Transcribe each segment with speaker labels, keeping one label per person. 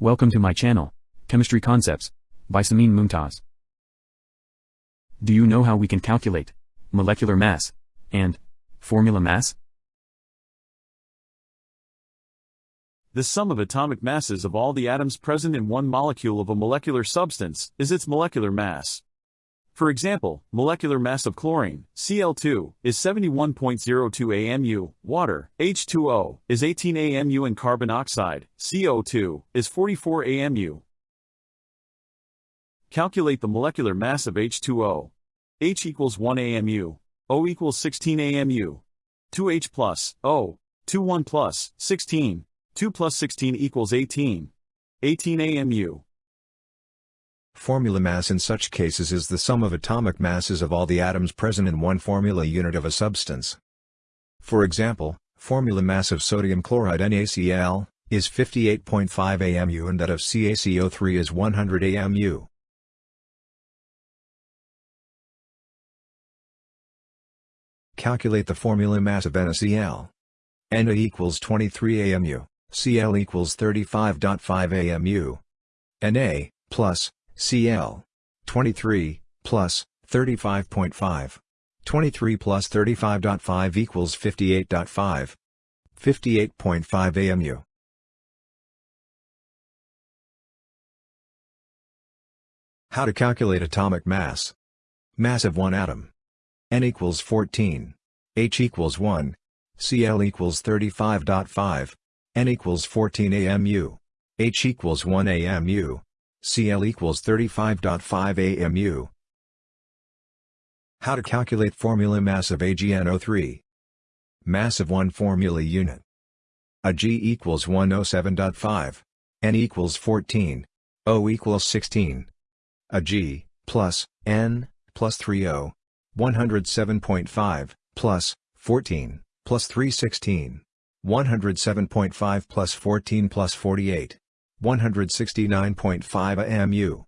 Speaker 1: Welcome to my channel, Chemistry Concepts, by Samin Mumtaz. Do you know how we can calculate molecular mass and formula mass?
Speaker 2: The sum of atomic masses of all the atoms present in one molecule of a molecular substance is its molecular mass. For example, molecular mass of chlorine, Cl2, is 71.02 AMU, water, H2O, is 18 AMU and carbon oxide, CO2, is 44 AMU. Calculate the molecular mass of H2O. H equals 1 AMU, O equals 16 AMU. 2H plus, O, 2 1 plus, 16, 2 plus 16 equals 18. 18 AMU.
Speaker 3: Formula mass in such cases is the sum of atomic masses of all the atoms present in one formula unit of a substance. For example, formula mass of sodium chloride NaCl is 58.5 AMU and that of CaCO3 is 100 AMU. Calculate the formula mass of NaCl. Na equals 23 AMU, Cl equals 35.5 AMU. Na, plus, Cl. 23, plus, 35.5. 23 plus 35.5 equals 58.5. 58.5 AMU. How to calculate atomic mass. Mass of one atom. N equals 14. H equals 1. Cl equals 35.5. N equals 14 AMU. H equals 1 AMU. Cl equals 35.5 AMU. How to calculate formula mass of AgNO3. Mass of one formula unit. Ag equals 107.5. N equals 14. O equals 16. Ag, plus, N, plus 30. 107.5, plus, 14, plus 316. 107.5 plus 14 plus 48. 169.5 AMU.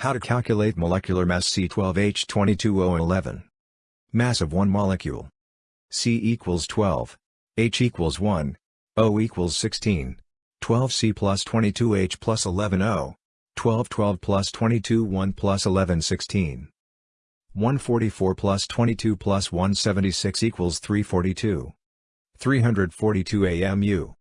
Speaker 3: How to calculate molecular mass C12H22O11. Mass of one molecule. C equals 12. H equals 1. O equals 16. 12C plus 22H plus 11O. 12 12 plus 22 1 plus 11 16. 144 plus 22 plus 176 equals 342. 342 AMU.